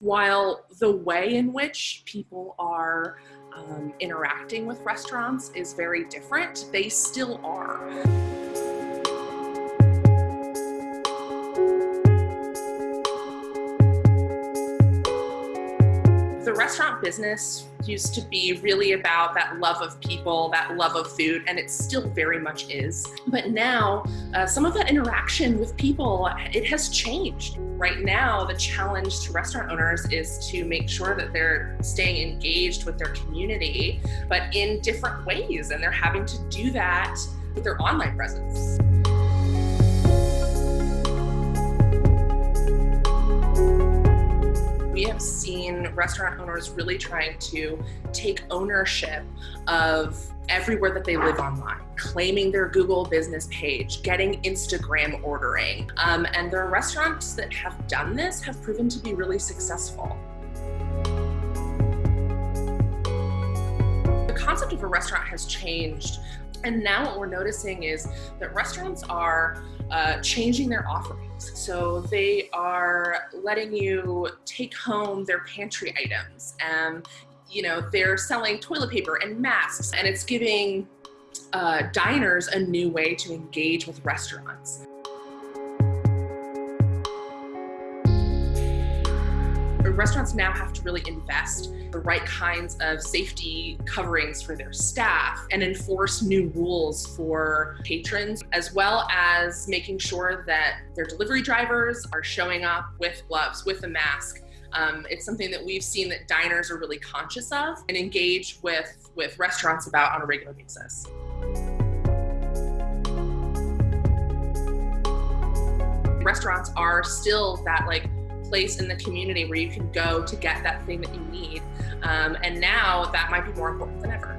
While the way in which people are um, interacting with restaurants is very different, they still are. The restaurant business used to be really about that love of people, that love of food, and it still very much is. But now, uh, some of that interaction with people, it has changed. Right now, the challenge to restaurant owners is to make sure that they're staying engaged with their community, but in different ways, and they're having to do that with their online presence. Restaurant owners really trying to take ownership of everywhere that they live online, claiming their Google business page, getting Instagram ordering. Um, and there are restaurants that have done this have proven to be really successful. Concept of a restaurant has changed and now what we're noticing is that restaurants are uh, changing their offerings. So they are letting you take home their pantry items and you know, they're selling toilet paper and masks and it's giving uh, diners a new way to engage with restaurants. Restaurants now have to really invest the right kinds of safety coverings for their staff and enforce new rules for patrons, as well as making sure that their delivery drivers are showing up with gloves, with a mask, um, it's something that we've seen that diners are really conscious of and engage with, with restaurants about on a regular basis. Restaurants are still that like place in the community where you can go to get that thing that you need. Um, and now that might be more important than ever.